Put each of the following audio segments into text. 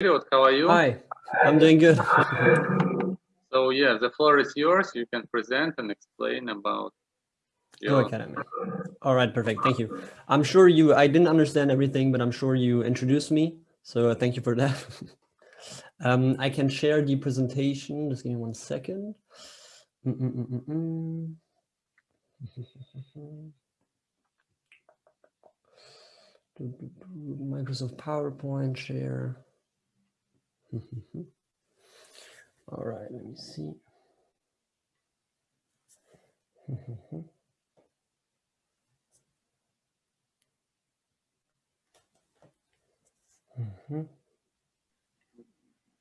Elliot, how are you? Hi, I'm doing good. So yeah, the floor is yours. You can present and explain about your Academy. All right, perfect. Thank you. I'm sure you, I didn't understand everything, but I'm sure you introduced me. So thank you for that. um, I can share the presentation. Just give me one second. Mm -mm -mm -mm -mm. Microsoft PowerPoint share. All right, let me see. Mhm.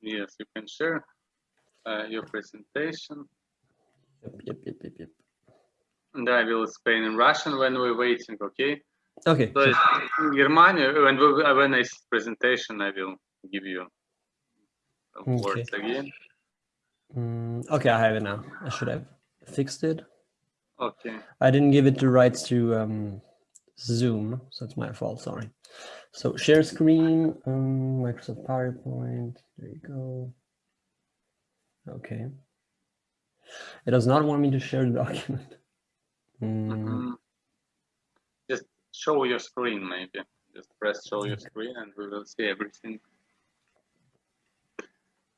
yes, you can share uh, your presentation. Yep, yep, yep, yep, yep. And I will explain in Russian when we're waiting, okay? Okay. So in Germany, when, we, when I see presentation, I will give you Okay. words again. Mm, okay, I have it now. I should have fixed it. Okay. I didn't give it the rights to um, Zoom, so it's my fault, sorry. So share screen, um, Microsoft PowerPoint, there you go. Okay. It does not want me to share the document. Mm, Mhm. Just show your screen, maybe. Just press show your screen, and we will see everything.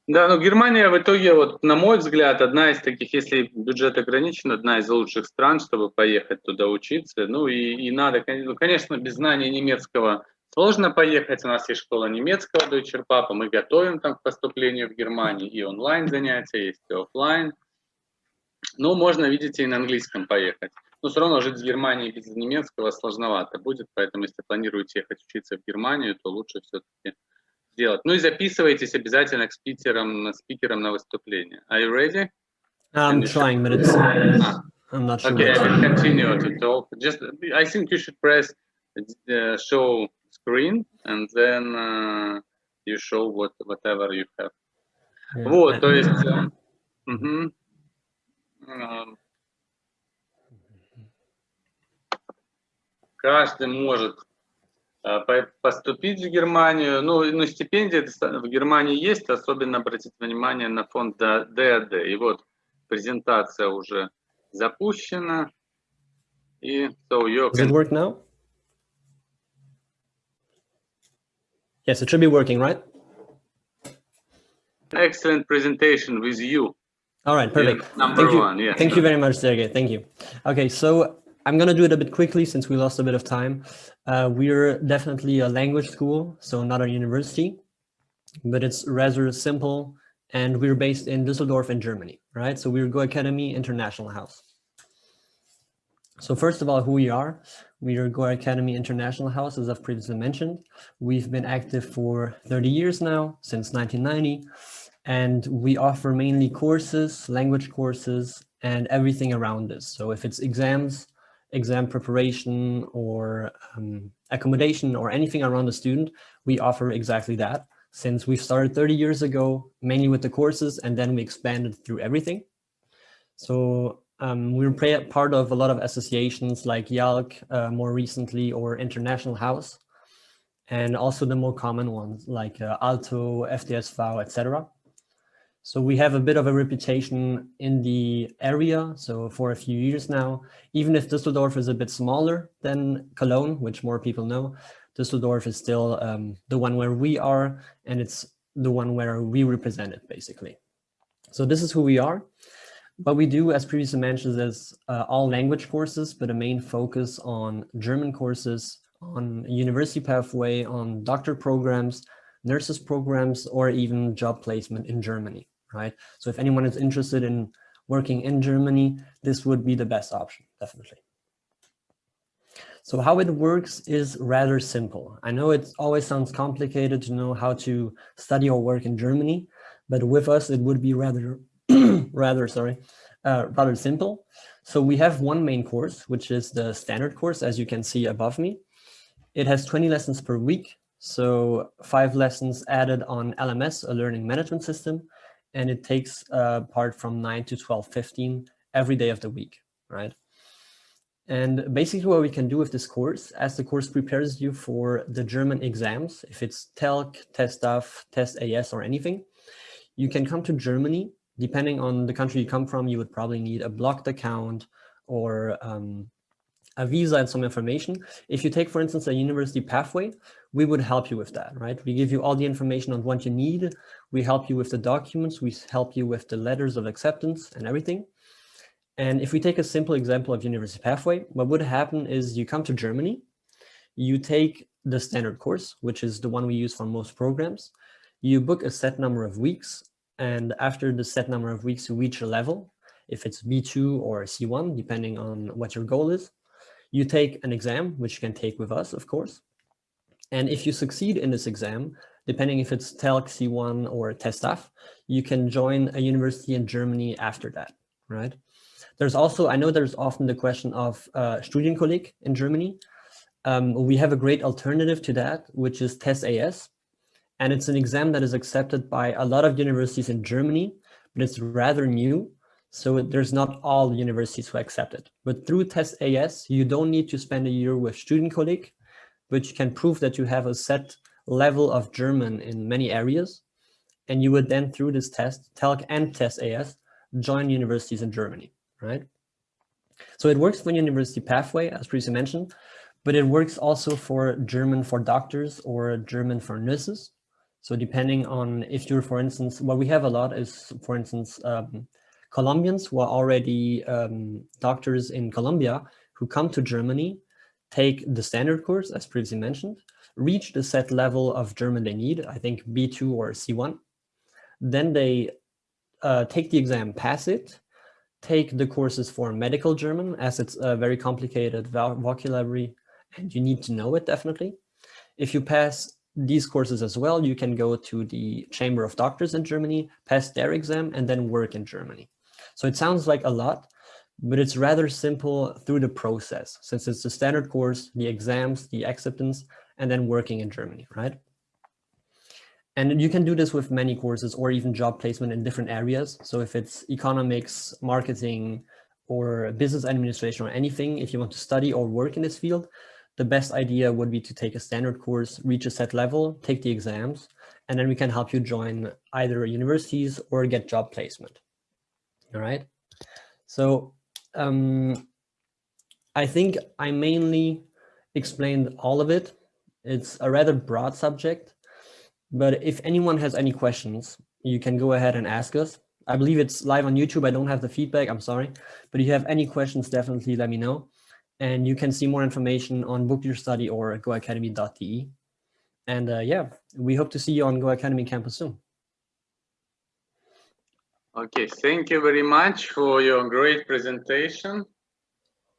Да, ну Германия в итоге, вот на мой взгляд, одна из таких, если бюджет ограничен, одна из лучших стран, чтобы поехать туда учиться. Ну и, и надо, ну, конечно, без знания немецкого сложно поехать. У нас есть школа немецкого Deutscher Papa, мы готовим там к поступлению в Германию, и онлайн занятия, есть и оффлайн. Но можно, видите, и на английском поехать. Но все равно жить в Германии без немецкого сложновато будет, поэтому если планируете ехать учиться в Германию, то лучше все-таки сделать. Ну и записывайтесь обязательно к спикерам, спикерам на выступление. Are you ready? I'm trying, but it's, Ah, I'm not sure. Okay, I will continue to talk. Just, I think you should press uh, show screen and then uh, you show what whatever you have. Yeah, Вот, то есть, э, мгм. Эм, каждый может э, поступить в Германию. Ну, ну стипендии в Германии есть, особенно обратите внимание на фонд ДАД. И вот презентация уже запущена. И so you Does it can work now? Yes, it should be working, right? excellent presentation with you. All right, perfect. number Thank you. one, yeah. Thank you very much, Sergey. Thank you. Okay, so I'm going to do it a bit quickly since we lost a bit of time. Uh, we're definitely a language school, so not a university, but it's rather simple. And we're based in Düsseldorf in Germany, right? So we're Go Academy International House. So first of all, who we are, we are Go Academy International House, as I've previously mentioned. We've been active for 30 years now, since 1990 and we offer mainly courses, language courses, and everything around this. So if it's exams, exam preparation, or um, accommodation, or anything around the student, we offer exactly that. Since we started 30 years ago, mainly with the courses, and then we expanded through everything. So um, we're part of a lot of associations like IALC uh, more recently, or International House, and also the more common ones like uh, Alto, FDSV, etc. So we have a bit of a reputation in the area. So for a few years now, even if Düsseldorf is a bit smaller than Cologne, which more people know, Düsseldorf is still um, the one where we are, and it's the one where we represent it, basically. So this is who we are. What we do, as previously mentioned, is uh, all language courses, but a main focus on German courses, on university pathway, on doctor programs, nurses programs, or even job placement in Germany, right? So if anyone is interested in working in Germany, this would be the best option, definitely. So how it works is rather simple. I know it always sounds complicated to know how to study or work in Germany, but with us it would be rather, rather, sorry, uh, rather simple. So we have one main course, which is the standard course, as you can see above me. It has 20 lessons per week, so five lessons added on LMS, a learning management system, and it takes uh, part from 9 to 12, 15 every day of the week, right? And basically what we can do with this course, as the course prepares you for the German exams, if it's TELC, TestDAF, Test AS or anything, you can come to Germany. Depending on the country you come from, you would probably need a blocked account or um, a visa and some information. If you take, for instance, a university pathway, we would help you with that, right? We give you all the information on what you need. We help you with the documents. We help you with the letters of acceptance and everything. And if we take a simple example of University Pathway, what would happen is you come to Germany, you take the standard course, which is the one we use for most programs. You book a set number of weeks, and after the set number of weeks, you reach a level, if it's B2 or C1, depending on what your goal is. You take an exam, which you can take with us, of course. And if you succeed in this exam, depending if it's TELC C1 or TestDAF, you can join a university in Germany after that, right? There's also, I know there's often the question of uh, Studienkolleg in Germany. Um, we have a great alternative to that, which is Test AS. And it's an exam that is accepted by a lot of universities in Germany, but it's rather new. So there's not all universities who accept it. But through Test AS, you don't need to spend a year with Studienkolleg, but you can prove that you have a set level of German in many areas. And you would then, through this test, TELC and Test AS, join universities in Germany right? So it works for university pathway, as previously mentioned, but it works also for German for doctors or German for nurses. So depending on if you're, for instance, what we have a lot is, for instance, um, Colombians who are already um, doctors in Colombia who come to Germany, take the standard course, as previously mentioned, reach the set level of German they need, I think B2 or C1. Then they uh, take the exam, pass it, take the courses for medical German as it's a very complicated vocabulary and you need to know it definitely. If you pass these courses as well, you can go to the Chamber of Doctors in Germany, pass their exam, and then work in Germany. So it sounds like a lot, but it's rather simple through the process, since it's the standard course, the exams, the acceptance, and then working in Germany, right? And you can do this with many courses or even job placement in different areas. So if it's economics, marketing, or business administration or anything, if you want to study or work in this field, the best idea would be to take a standard course, reach a set level, take the exams, and then we can help you join either universities or get job placement. All right. So um, I think I mainly explained all of it. It's a rather broad subject. But if anyone has any questions, you can go ahead and ask us. I believe it's live on YouTube. I don't have the feedback. I'm sorry. But if you have any questions, definitely let me know. And you can see more information on Book Your Study or goacademy.de. And uh, yeah, we hope to see you on Go Academy campus soon. Okay, thank you very much for your great presentation.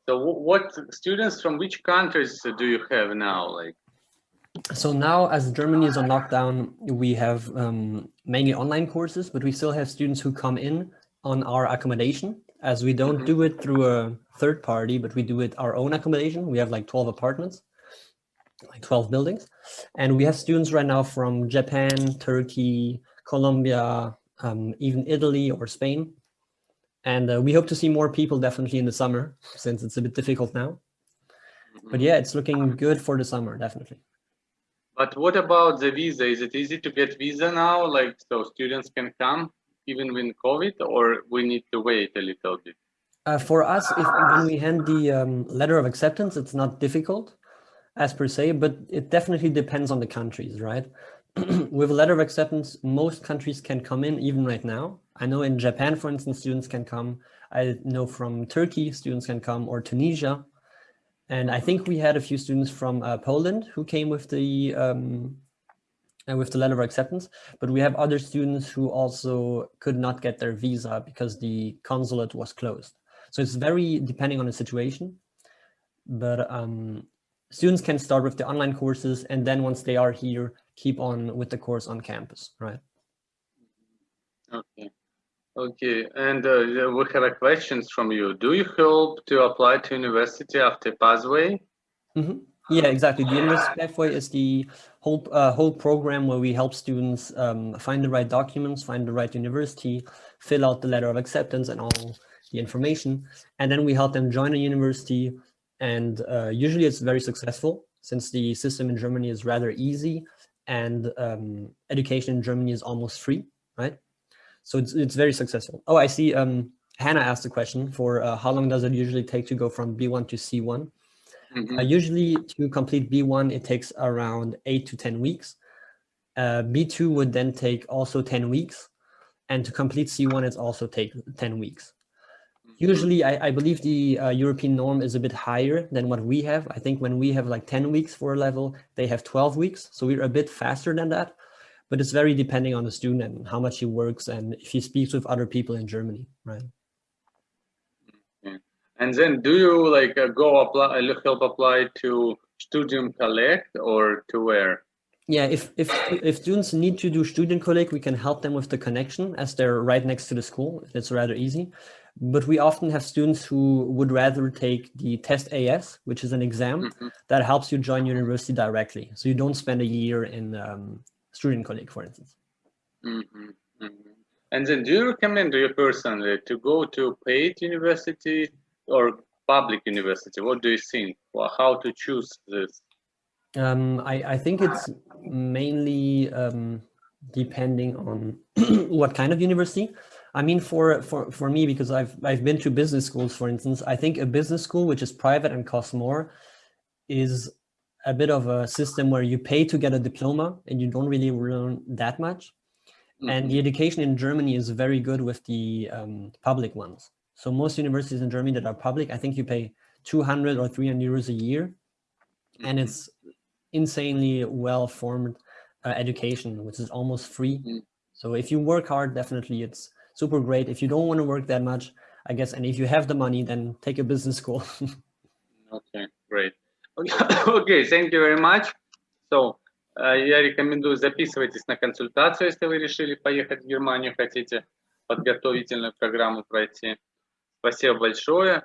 So what students from which countries do you have now? Like so now as Germany is on lockdown, we have um, mainly online courses, but we still have students who come in on our accommodation as we don't mm -hmm. do it through a third party, but we do it our own accommodation. We have like 12 apartments, like 12 buildings. And we have students right now from Japan, Turkey, Colombia, um, even Italy or Spain. And uh, we hope to see more people definitely in the summer since it's a bit difficult now. But mm-hmm. yeah, it's looking good for the summer, definitely. But what about the visa? Is it easy to get visa now? Like, so students can come even with COVID or we need to wait a little bit? Uh, for us, if when we hand the um, letter of acceptance, it's not difficult as per se, but it definitely depends on the countries, right? With a letter of acceptance, most countries can come in even right now. I know in Japan, for instance, students can come. I know from Turkey, students can come or Tunisia. And I think we had a few students from uh, Poland who came with the um, uh, with the letter of acceptance, but we have other students who also could not get their visa because the consulate was closed. So it's very depending on the situation, but um, students can start with the online courses and then once they are here, keep on with the course on campus, right? Okay. Okay, and uh, we have a questions from you. Do you hope to apply to university after pathway? Mm -hmm. Yeah, exactly. The University Pathway is the whole uh, whole program where we help students um, find the right documents, find the right university, fill out the letter of acceptance and all the information, and then we help them join a university and uh, usually it's very successful since the system in Germany is rather easy and um, education in Germany is almost free, right? So it's, it's very successful. Oh, I see um, Hannah asked a question for uh, how long does it usually take to go from B1 to C1? Mm -hmm. uh, usually to complete B1, it takes around eight to 10 weeks. Uh, B2 would then take also 10 weeks. And to complete C1, it's also take 10 weeks. Usually, I, I believe the uh, European norm is a bit higher than what we have. I think when we have like 10 weeks for a level, they have 12 weeks. So we're a bit faster than that. But it's very depending on the student and how much he works and if he speaks with other people in Germany, right? And then do you like uh, go apply, help apply to Studienkolleg or to where? Yeah, if if if students need to do Studienkolleg, we can help them with the connection as they're right next to the school. It's rather easy. But we often have students who would rather take the test AS, which is an exam Mhm. that helps you join university directly. So you don't spend a year in um, Studienkolleg, for instance. Mhm, mhm. And then do you recommend to you personally to go to paid university or public university? What do you think? Well, how to choose this? Um, I, I think it's mainly um, depending on what kind of university. I mean, for, for, for me, because I've, I've been to business schools, for instance, I think a business school, which is private and costs more, is a bit of a system where you pay to get a diploma and you don't really learn that much. And Mhm. the education in Germany is very good with the um, public ones. So most universities in Germany that are public, I think you pay 200 or 300 euros a year. And Mhm. it's insanely well-formed uh, education, which is almost free. Mm. So if you work hard, definitely it's super great. If you don't want to work that much, I guess, and if you have the money, then take a business school. Okay, great. Okay, thank you very much. So, э, я рекомендую записывайтесь на консультацию, если вы решили поехать в Германию, хотите подготовительную программу пройти. Спасибо большое.